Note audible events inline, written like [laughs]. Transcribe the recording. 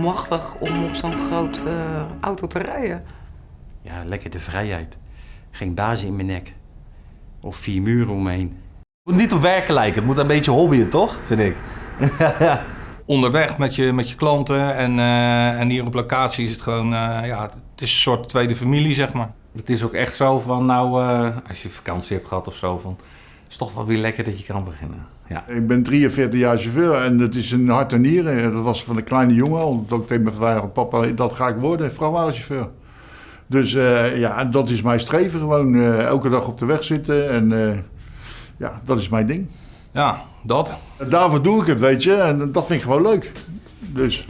prachtig om op zo'n groot eh, auto te rijden. Ja, lekker de vrijheid. Geen bazen in mijn nek. Of vier muren om me heen. Het moet niet op werken lijken, het moet een beetje hobbyen, toch? Vind ik. [laughs] onderweg met je, met je klanten. En, eh, en hier op locatie is het gewoon, eh, ja, het is een soort tweede familie, zeg maar. Het is ook echt zo van, nou, eh, als je vakantie hebt gehad of zo, van, het is toch wel weer lekker dat je kan beginnen. Ja. Ik ben 43 jaar chauffeur en het is een hart en nieren. Dat was van een kleine jongen al. Dat ik tegen mijn vader papa, dat ga ik worden, vrachtwagenchauffeur. Dus eh, ja, dat is mijn streven gewoon. eh, elke dag op de weg zitten en eh, ja, dat is mijn ding. Ja, dat. Daarvoor doe ik het, weet je. En dat vind ik gewoon leuk. Dus